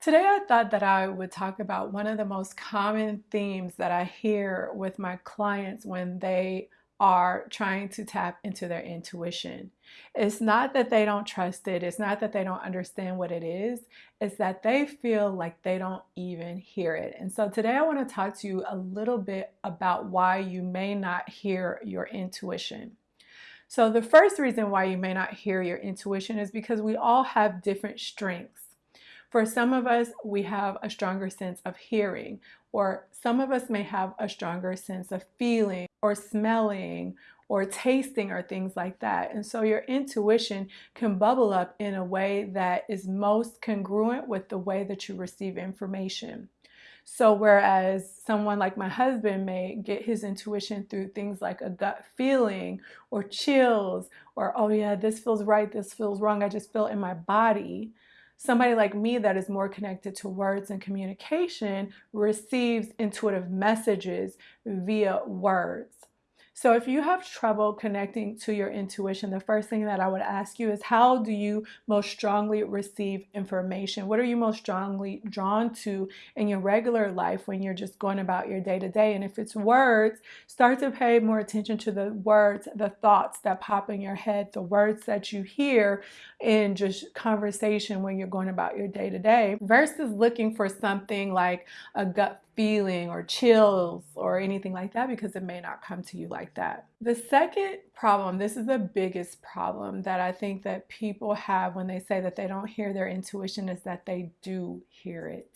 Today I thought that I would talk about one of the most common themes that I hear with my clients when they are trying to tap into their intuition. It's not that they don't trust it, it's not that they don't understand what it is, it's that they feel like they don't even hear it. And so today I want to talk to you a little bit about why you may not hear your intuition. So the first reason why you may not hear your intuition is because we all have different strengths. For some of us, we have a stronger sense of hearing, or some of us may have a stronger sense of feeling or smelling or tasting or things like that. And so your intuition can bubble up in a way that is most congruent with the way that you receive information. So whereas someone like my husband may get his intuition through things like a gut feeling or chills or, oh yeah, this feels right, this feels wrong, I just feel it in my body. Somebody like me that is more connected to words and communication receives intuitive messages via words. So if you have trouble connecting to your intuition, the first thing that I would ask you is how do you most strongly receive information? What are you most strongly drawn to in your regular life when you're just going about your day to day? And if it's words, start to pay more attention to the words, the thoughts that pop in your head, the words that you hear in just conversation when you're going about your day to day versus looking for something like a gut feeling or chills or anything like that because it may not come to you like that. The second problem, this is the biggest problem that I think that people have when they say that they don't hear their intuition is that they do hear it.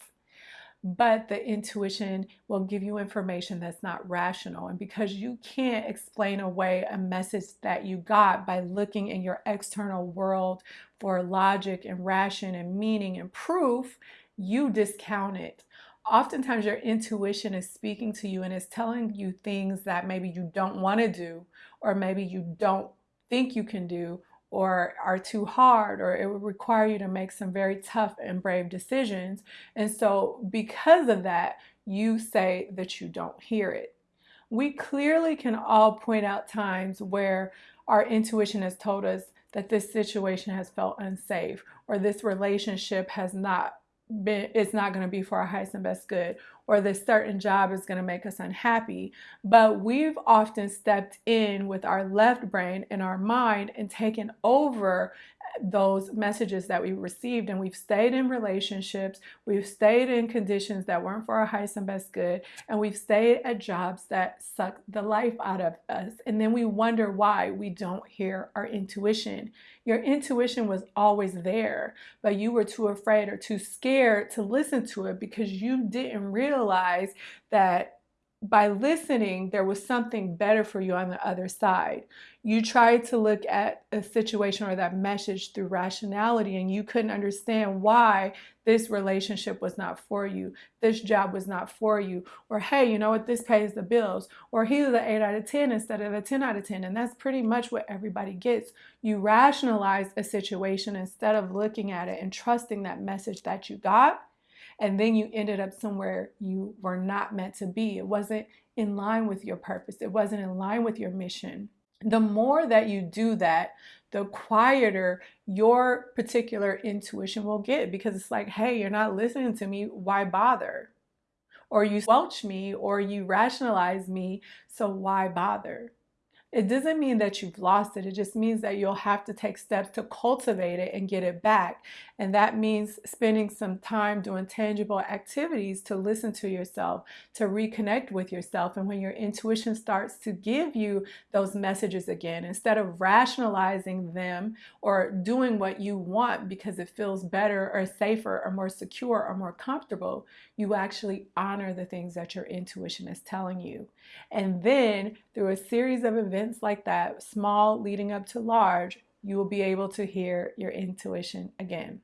But the intuition will give you information that's not rational. And because you can't explain away a message that you got by looking in your external world for logic and ration and meaning and proof, you discount it oftentimes your intuition is speaking to you and is telling you things that maybe you don't want to do or maybe you don't think you can do or are too hard or it would require you to make some very tough and brave decisions. And so because of that you say that you don't hear it. We clearly can all point out times where our intuition has told us that this situation has felt unsafe or this relationship has not it's not going to be for our highest and best good or this certain job is going to make us unhappy. But we've often stepped in with our left brain and our mind and taken over those messages that we received and we've stayed in relationships we've stayed in conditions that weren't for our highest and best good and we've stayed at jobs that suck the life out of us. And then we wonder why we don't hear our intuition. Your intuition was always there but you were too afraid or too scared to listen to it because you didn't realize that by listening, there was something better for you on the other side. You tried to look at a situation or that message through rationality and you couldn't understand why this relationship was not for you, this job was not for you, or hey, you know what, this pays the bills, or he's an 8 out of 10 instead of a 10 out of 10. And that's pretty much what everybody gets. You rationalize a situation instead of looking at it and trusting that message that you got and then you ended up somewhere you were not meant to be. It wasn't in line with your purpose. It wasn't in line with your mission. The more that you do that, the quieter your particular intuition will get because it's like, hey, you're not listening to me. Why bother? Or you squelch me or you rationalize me. So why bother? It doesn't mean that you've lost it. It just means that you'll have to take steps to cultivate it and get it back. And that means spending some time doing tangible activities to listen to yourself, to reconnect with yourself. And when your intuition starts to give you those messages again, instead of rationalizing them or doing what you want because it feels better or safer or more secure or more comfortable, you actually honor the things that your intuition is telling you. And then through a series of events like that, small leading up to large, you will be able to hear your intuition again.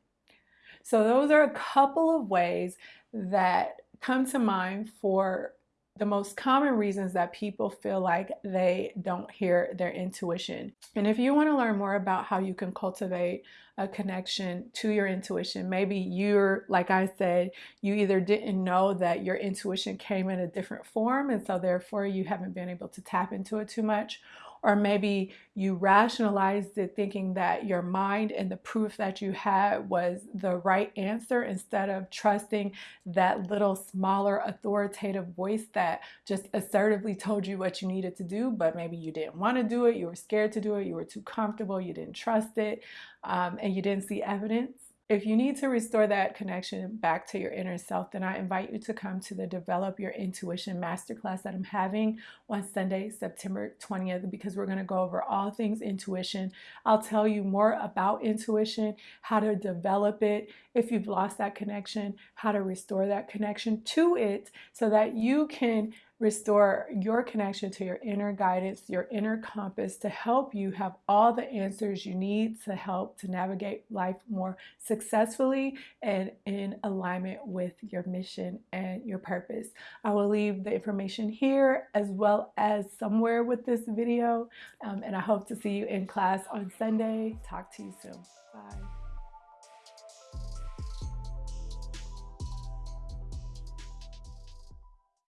So those are a couple of ways that come to mind for the most common reasons that people feel like they don't hear their intuition. And if you want to learn more about how you can cultivate a connection to your intuition, maybe you're, like I said, you either didn't know that your intuition came in a different form and so therefore you haven't been able to tap into it too much, or maybe you rationalized it thinking that your mind and the proof that you had was the right answer instead of trusting that little smaller authoritative voice that just assertively told you what you needed to do, but maybe you didn't want to do it, you were scared to do it, you were too comfortable, you didn't trust it, um, and you didn't see evidence. If you need to restore that connection back to your inner self, then I invite you to come to the Develop Your Intuition Masterclass that I'm having on Sunday, September 20th, because we're going to go over all things intuition. I'll tell you more about intuition, how to develop it, if you've lost that connection, how to restore that connection to it so that you can restore your connection to your inner guidance, your inner compass to help you have all the answers you need to help to navigate life more successfully and in alignment with your mission and your purpose. I will leave the information here as well as somewhere with this video um, and I hope to see you in class on Sunday. Talk to you soon. Bye.